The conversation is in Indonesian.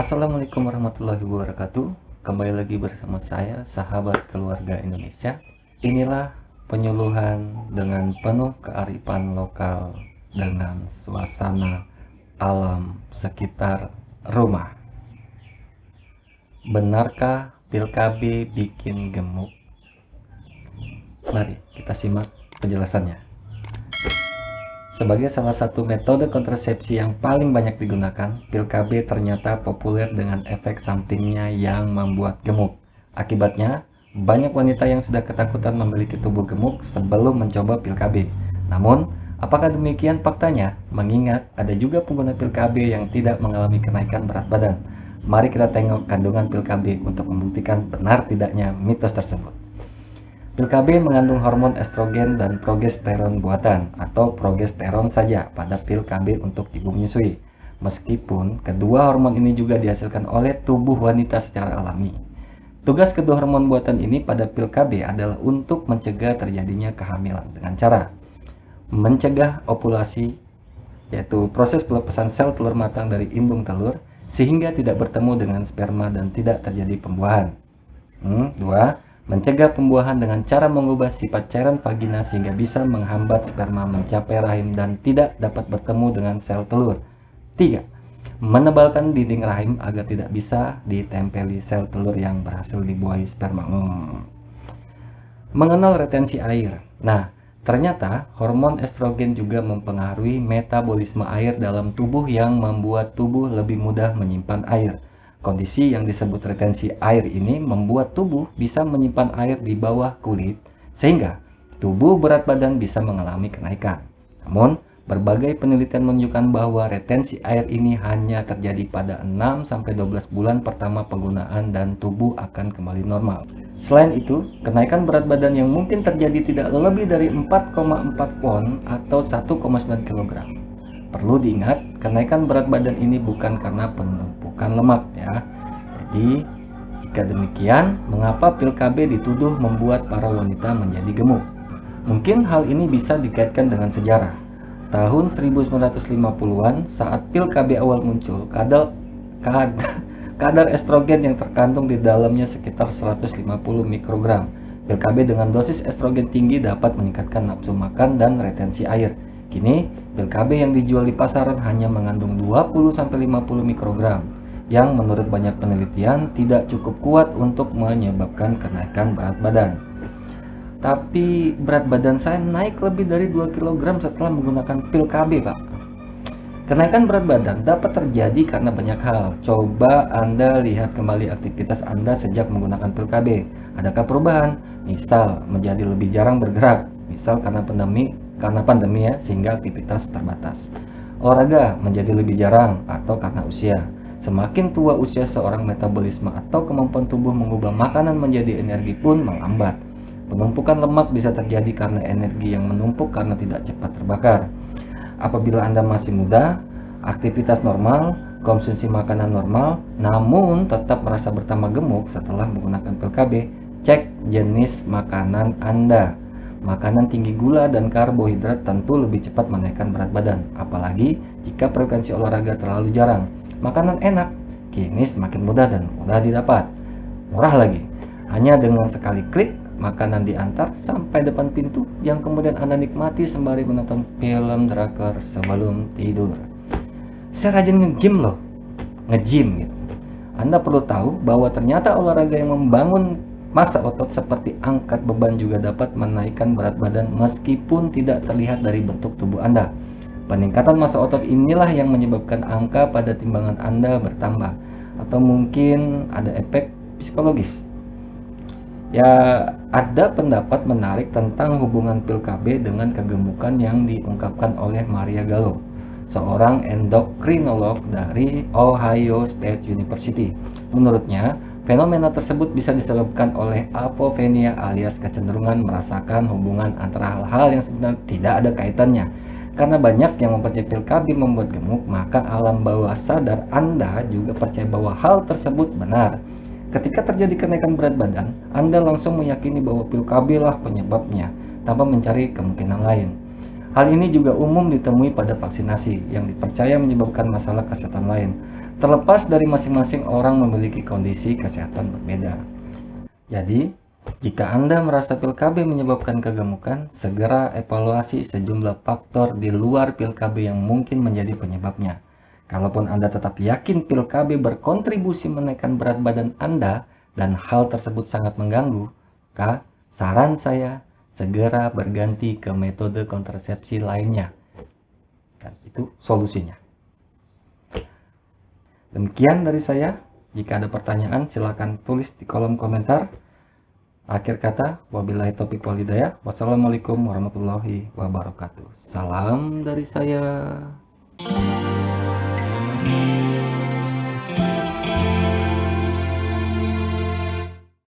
Assalamualaikum warahmatullahi wabarakatuh. Kembali lagi bersama saya, sahabat keluarga Indonesia. Inilah penyuluhan dengan penuh kearifan lokal Dengan suasana alam sekitar rumah. Benarkah pil KB bikin gemuk? Mari kita simak penjelasannya sebagai salah satu metode kontrasepsi yang paling banyak digunakan, pil KB ternyata populer dengan efek sampingnya yang membuat gemuk. Akibatnya, banyak wanita yang sudah ketakutan memiliki tubuh gemuk sebelum mencoba pil KB. Namun, apakah demikian faktanya? Mengingat ada juga pengguna pil KB yang tidak mengalami kenaikan berat badan. Mari kita tengok kandungan pil KB untuk membuktikan benar tidaknya mitos tersebut. Pil KB mengandung hormon estrogen dan progesteron buatan atau progesteron saja pada pil KB untuk ibu menyusui. Meskipun kedua hormon ini juga dihasilkan oleh tubuh wanita secara alami. Tugas kedua hormon buatan ini pada pil KB adalah untuk mencegah terjadinya kehamilan dengan cara mencegah ovulasi yaitu proses pelepasan sel telur matang dari indung telur sehingga tidak bertemu dengan sperma dan tidak terjadi pembuahan. Hmm, dua, Mencegah pembuahan dengan cara mengubah sifat cairan vagina sehingga bisa menghambat sperma mencapai rahim dan tidak dapat bertemu dengan sel telur. 3. Menebalkan dinding rahim agar tidak bisa ditempeli sel telur yang berhasil dibuahi sperma. Hmm. Mengenal retensi air. Nah, ternyata hormon estrogen juga mempengaruhi metabolisme air dalam tubuh yang membuat tubuh lebih mudah menyimpan air. Kondisi yang disebut retensi air ini membuat tubuh bisa menyimpan air di bawah kulit sehingga tubuh berat badan bisa mengalami kenaikan. Namun, berbagai penelitian menunjukkan bahwa retensi air ini hanya terjadi pada 6-12 bulan pertama penggunaan dan tubuh akan kembali normal. Selain itu, kenaikan berat badan yang mungkin terjadi tidak lebih dari 4,4 pon atau 1,9 kg. Perlu diingat, kenaikan berat badan ini bukan karena penumpukan lemak ya. Jadi, jika demikian, mengapa pil KB dituduh membuat para wanita menjadi gemuk? Mungkin hal ini bisa dikaitkan dengan sejarah. Tahun 1950-an, saat pil KB awal muncul, kadar, kadar, kadar estrogen yang terkandung di dalamnya sekitar 150 mikrogram. Pil KB dengan dosis estrogen tinggi dapat meningkatkan nafsu makan dan retensi air. Kini, pil KB yang dijual di pasaran hanya mengandung 20-50 mikrogram yang menurut banyak penelitian tidak cukup kuat untuk menyebabkan kenaikan berat badan. Tapi berat badan saya naik lebih dari 2 kg setelah menggunakan pil KB, Pak. Kenaikan berat badan dapat terjadi karena banyak hal. Coba Anda lihat kembali aktivitas Anda sejak menggunakan pil KB. Adakah perubahan? Misal, menjadi lebih jarang bergerak. Misal karena pandemi, karena pandemi ya, sehingga aktivitas terbatas. Olahraga menjadi lebih jarang atau karena usia. Semakin tua usia seorang metabolisme atau kemampuan tubuh mengubah makanan menjadi energi pun melambat. Penumpukan lemak bisa terjadi karena energi yang menumpuk karena tidak cepat terbakar. Apabila Anda masih muda, aktivitas normal, konsumsi makanan normal, namun tetap merasa bertambah gemuk setelah menggunakan pil KB, cek jenis makanan Anda. Makanan tinggi gula dan karbohidrat tentu lebih cepat menaikkan berat badan, apalagi jika frekuensi olahraga terlalu jarang makanan enak kini semakin mudah dan mudah didapat. Murah lagi, hanya dengan sekali klik makanan diantar sampai depan pintu yang kemudian Anda nikmati sembari menonton film drakor sebelum tidur. Saya rajin nge-gym loh, nge-gym gitu. Anda perlu tahu bahwa ternyata olahraga yang membangun masa otot seperti angkat beban juga dapat menaikkan berat badan meskipun tidak terlihat dari bentuk tubuh Anda. Peningkatan massa otot inilah yang menyebabkan angka pada timbangan Anda bertambah atau mungkin ada efek psikologis. Ya, ada pendapat menarik tentang hubungan pil KB dengan kegemukan yang diungkapkan oleh Maria Gallo, seorang endokrinolog dari Ohio State University. Menurutnya, fenomena tersebut bisa disebabkan oleh apopenia alias kecenderungan merasakan hubungan antara hal-hal yang sebenarnya tidak ada kaitannya karena banyak yang mempercayai pil KB membuat gemuk, maka alam bawah sadar Anda juga percaya bahwa hal tersebut benar. Ketika terjadi kenaikan berat badan, Anda langsung meyakini bahwa pil KB lah penyebabnya, tanpa mencari kemungkinan lain. Hal ini juga umum ditemui pada vaksinasi yang dipercaya menyebabkan masalah kesehatan lain. Terlepas dari masing-masing orang memiliki kondisi kesehatan berbeda. Jadi, jika Anda merasa pil KB menyebabkan kegemukan, segera evaluasi sejumlah faktor di luar pil KB yang mungkin menjadi penyebabnya. Kalaupun Anda tetap yakin pil KB berkontribusi menaikkan berat badan Anda dan hal tersebut sangat mengganggu, maka saran saya segera berganti ke metode kontrasepsi lainnya. Dan itu solusinya. Demikian dari saya. Jika ada pertanyaan, silakan tulis di kolom komentar. Akhir kata, wabillahi taufiq walhidayah. Wassalamualaikum warahmatullahi wabarakatuh. Salam dari saya.